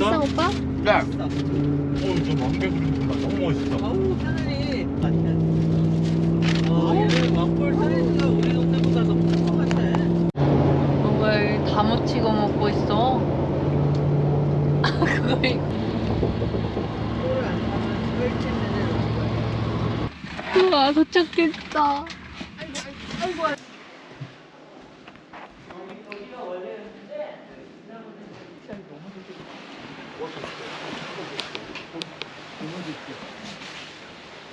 비싸 오빠? 네. 어, 저 망개구리 정말 너무 멋있어. 아우 하늘이 아 얘네 왕골 사이즈가 우리 동네보다 더큰것 같아 뭘다 묻히고 먹고 있어? 그걸 넣을 거야 우와 도착했다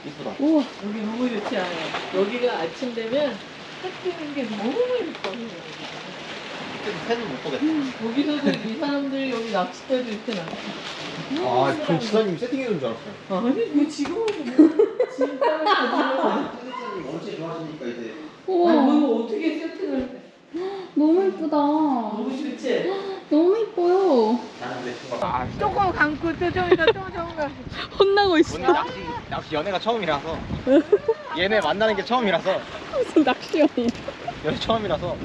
이쁘다. 우와 여기 너무 좋지 않아요? 여기가 아침 되면 해 뜨는 게 너무 예뻐 팬은 못 보겠다. 여기서도 이 사람들이 여기 낚싯대도 이렇게 낚시 아, 전 지사님 세팅해준 줄 알았어요. 아니 뭐 지금 진짜 세팅사님 엄청 좋아하시니까 이제. 우와 뭐 어떻게 세팅을 해 너무 예쁘다 너무 좋지? 너무 예뻐요. 아, 조금 감고 또 저기다 또 저기다 혼나고 있어 오늘 낚시, 낚시 연애가 처음이라서. 얘네 만나는 게 처음이라서. 무슨 낚시연이 연애 처음이라서.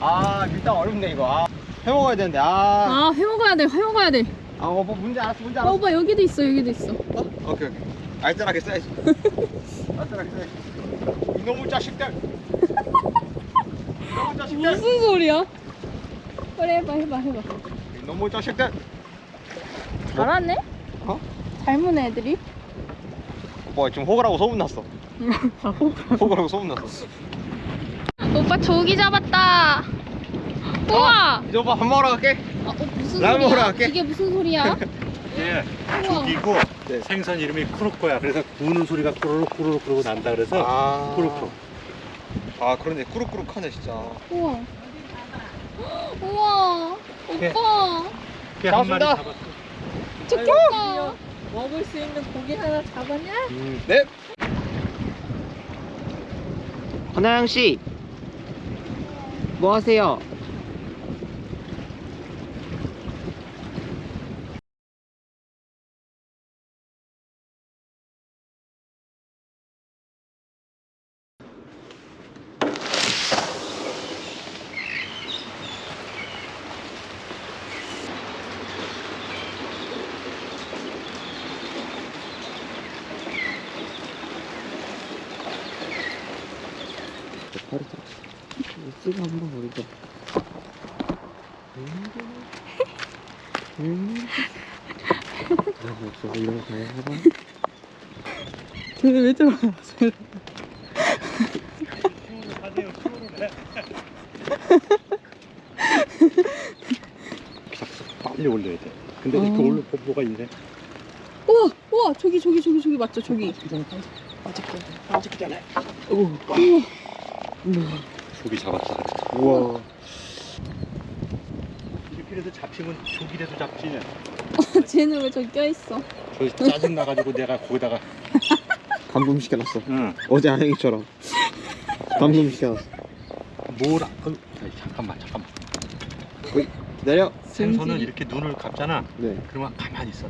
아, 일단 어렵네, 이거. 아, 해 먹어야 되는데. 아. 아 회먹어야 돼 회먹어야 돼 아, 어, 뭐 문제 알았어, 문제 어, 알았어. 오빠 여기도 있어 여기도 있어 어? 오케이, 오케이. 알뜰하게 써야지. 알뜰하게 써야지. 이놈의 자식들! 이놈의 자식들! 무슨 소리야? 그래 해봐 해봐 해봐 이놈의 자식들! 잘하네? 어? 닮은 애들이? 오빠 지금 호구라고 소문났어. 호구라고 소문났어. 오빠 조기 잡았다 우와 이제 오빠 밥 먹으러 갈게. 어, 어, 무슨 라면 먹으러 소리야? 갈게. 이게 무슨 소리야? 예, 우와. 죽이고 네. 생선 이름이 쿠로코야. 그래서 구는 소리가 꾸르륵 꾸르륵 그러고 난다 그래서 아. 쿠로코. 아, 그러네. 꾸룩꾸룩하네, 진짜. 우와 우와 예. 오빠 그게 한 마리 잡았습니다. 잡았어. 좋겠다 먹을 수 있는 고기 하나 잡았냐? 음. 네. 권하영 씨. 뭐 하세요? 바로 찍어 한번. 이런 거 없어. 거 그냥 해봐. 근데 왜 저러나 빨리 올려야 돼. 근데 이렇게 어. 뭐가 있네. 우와 우와 저기 저기 저기 저기 맞죠 저기 빠지기 전에. 조기 잡았다. 우와. 이렇게 해서 잡히면 조기라도 잡지. 쟤는 왜 저기 껴있어 저 짜증 나가지고 내가 거기다가 감금 시켜놨어. 응. 어제 아영이처럼. 감금 시켜놨어. 뭘? 아- 어, 아이, 잠깐만 잠깐만. 내려. 생선은 젠질이. 이렇게 눈을 감잖아. 네. 그러면 가만히 있어.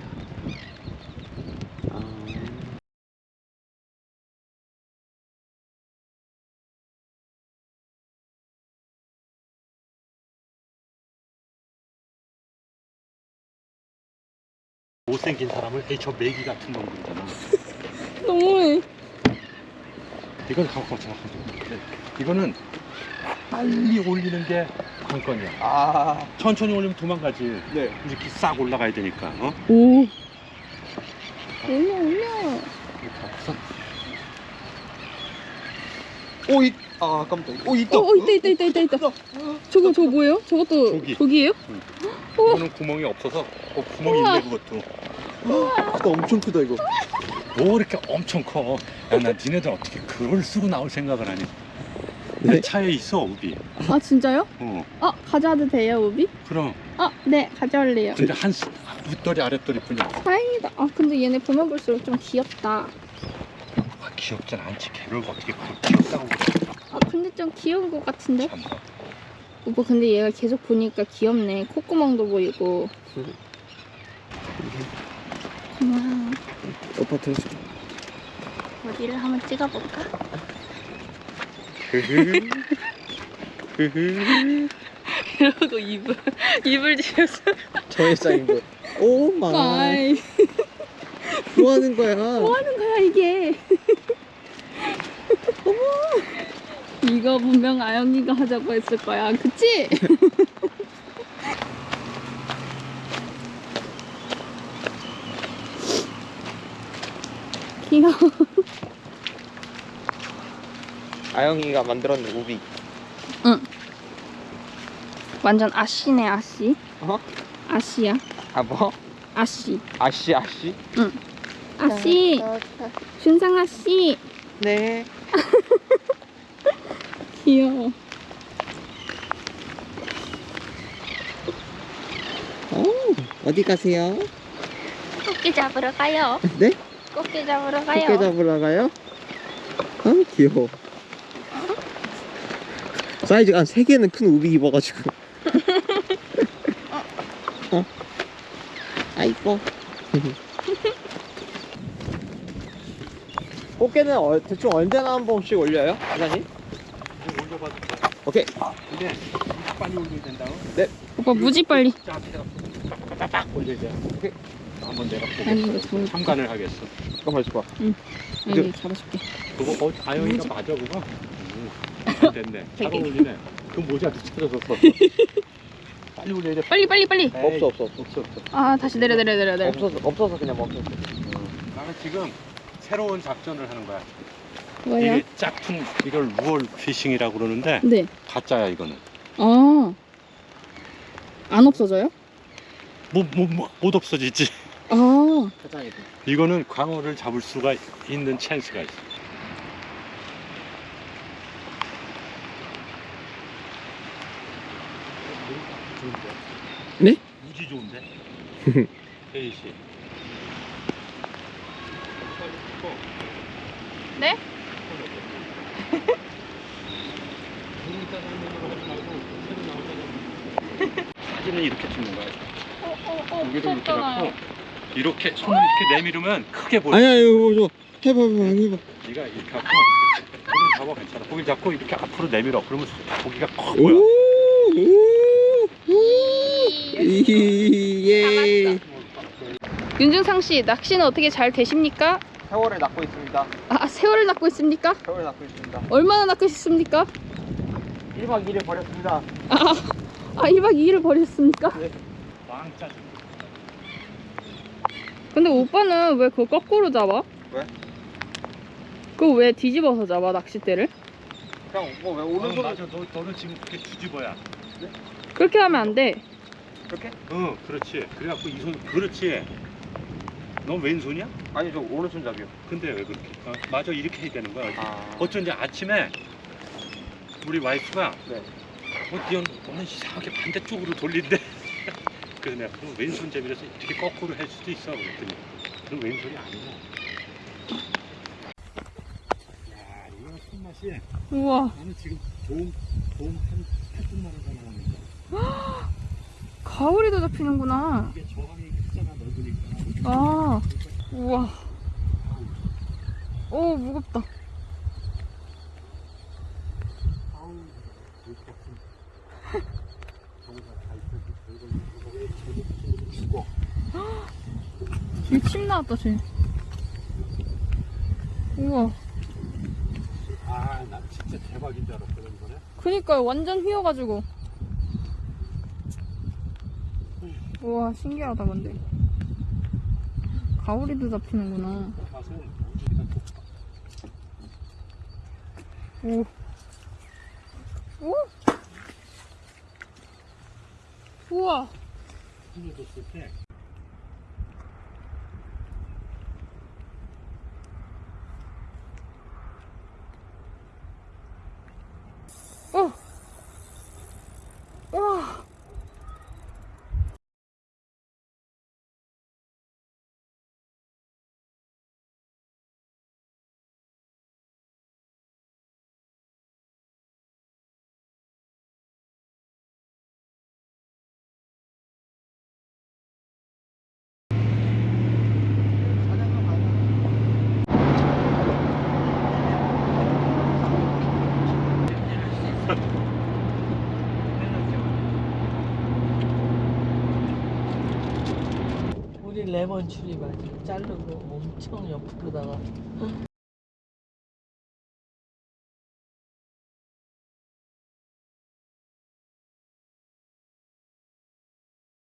못생긴 사람을 에이 저 메기 같은 놈 그러잖아. 너무해 이건 갖고 정확하게. 이거는 빨리 올리는 게 관건이야. 아. 천천히 올리면 도망가지. 네. 이렇게 싹 올라가야 되니까. 어? 오 올려 올려. 오, 이. 아, 깜짝. 오, 있다. 어, 어 있다 있다 있다 있다 있다 저거 저거 뭐예요? 저것도 조기. 조기예요? 이거는 구멍이 없어서 어, 구멍이 우와. 있네 그것도. 크다, 엄청 크다, 이거. 뭐 이렇게 엄청 커. 야, 나 니네들 어떻게 그걸 쓰고 나올 생각을 하니? 네? 내 차에 있어 우비. 아 진짜요? 어. 아 가져와도 돼요 우비? 그럼 아네 가져올래요 근데 한 스- 윗돌이 아랫돌이 뿐이야. 다행이다 아 근데 얘네 보면 볼수록 좀 귀엽다 아, 귀엽진 않지. 걔를 어떻게 그걸 귀엽다고 그래. 아 근데 좀 귀여운 것 같은데? 참. 오빠 근데 얘가 계속 보니까 귀엽네 콧구멍도 보이고 고마워 오빠 들어줘. 어디를 한번 찍어볼까? 이러고 입을 입을 지었어 저의 짱인 거. oh my. 뭐 하는 거야? 뭐 하는 거야 이게? 이거 분명 아영이가 하자고 했을 거야, 그치? 귀여워. 아영이가 만들었는 우비. 응. 완전 아씨네 아씨. 어? 아씨야. 아 뭐? 아씨. 아씨 아씨? 아씨. 준상 아씨. 네. 귀여워. 오 어디 가세요? 토끼 잡으러 가요. 네? 꽃게 잡으러 토끼 잡으러 가요? 아 귀여워. 사이즈가 한 3개는 큰 우비 입어가지고. 어? 아 이뻐. 꽃게는 어, 대충 언제나 한 번씩 올려요? 사장님? 올려봐도 돼. 오케이. 근데 빨리 올려야 된다고? 오빠 무지 빨리. 자, 딱 올려야 돼. 오케이. 한번 내가 아니 보겠어. 참관을 하겠어. 잠깐만 있어봐. 아니 이거 잡아줄게. 그거 어, 아영이가 맞아 그거? 음, 안 됐네. 잘. 어울리네. 그 모자도 찾아줬어. 빨리 올려야 돼. 빨리 빨리 빨리. 없어 없어 없어. 없어 없어. 아 다시 내려 내려 내려 내려. 없어서 없어서 그냥 멈췄어. 나는 지금 새로운 작전을 하는 거야. 뭐야? 이게 짝퉁 이걸 lure fishing이라고 그러는데 네. 가짜야 이거는. 아. 안 없어져요? 뭐뭐못 뭐, 못 없어지지. 아. 사장님. 이거는 광어를 잡을 수가 있는 찬스가 있어. 네? 무지 좋은데? 혜희 씨. 네? 사진은 이렇게 찍는 거야. 어어어 여기를 이렇게 갖고 이렇게 손을 이렇게 내밀으면 크게 보여. 아니야 이거 저 해봐 해봐 해봐. 네가 이렇게 갖고 고기를 잡아 괜찮아. 고기를 잡고 이렇게 앞으로 내밀어. 그러면 고기가 커 보여. 오. 예. 윤중상 씨 낚시는 어떻게 잘 되십니까? 세월을 낳고 있습니다. 아 새우를 낚고 있습니까? 세월을 낳고 있습니다. 얼마나 낚으셨습니까? 1박 2일 버렸습니다. 아, 아 1박 2일을 버리셨습니까? 왕짜 좀. 근데 오빠는 왜 그거 거꾸로 잡아? 왜? 그거 왜 뒤집어서 잡아 낚싯대를? 그냥 뭐왜 어, 오른손 맞아. 너 너는 지금 그렇게 뒤집어야. 그렇게 하면 안 돼. 이렇게? 응, 그렇지. 그래갖고 이 손, 그렇지. 넌 왼손이야? 아니 저 오른손잡이요. 근데 왜 그렇게? 어, 맞아, 이렇게 해야 되는 거야. 아. 어쩐지 아침에 우리 와이프가 네. 어, 니언 너는 이상하게 반대쪽으로 돌린대. 그래서 내가 그럼 왼손잡이라서 이렇게 거꾸로 할 수도 있어. 그랬더니 그럼 왼손이 아니야. 야, 이거 손맛이 우와 나는 지금 좋은 좋은 한 8분만 원 나오는데 가오리도 잡히는구나. 이게 저항이 크잖아 넓으니까. 아 우와. 오 무겁다. 아우, 물 같은 정사 다 있어도 별걸 거기에 제목 죽어. 쟤침 나왔다 쟤. 우와. 아, 난 진짜 대박인 줄 알았거든 이번에. 그니까요 완전 휘어가지고. 우와 신기하다 근데. 가오리도 잡히는구나. 오. 오. 우와. 때 레몬 맞아. 자르고 엄청 옆으로다가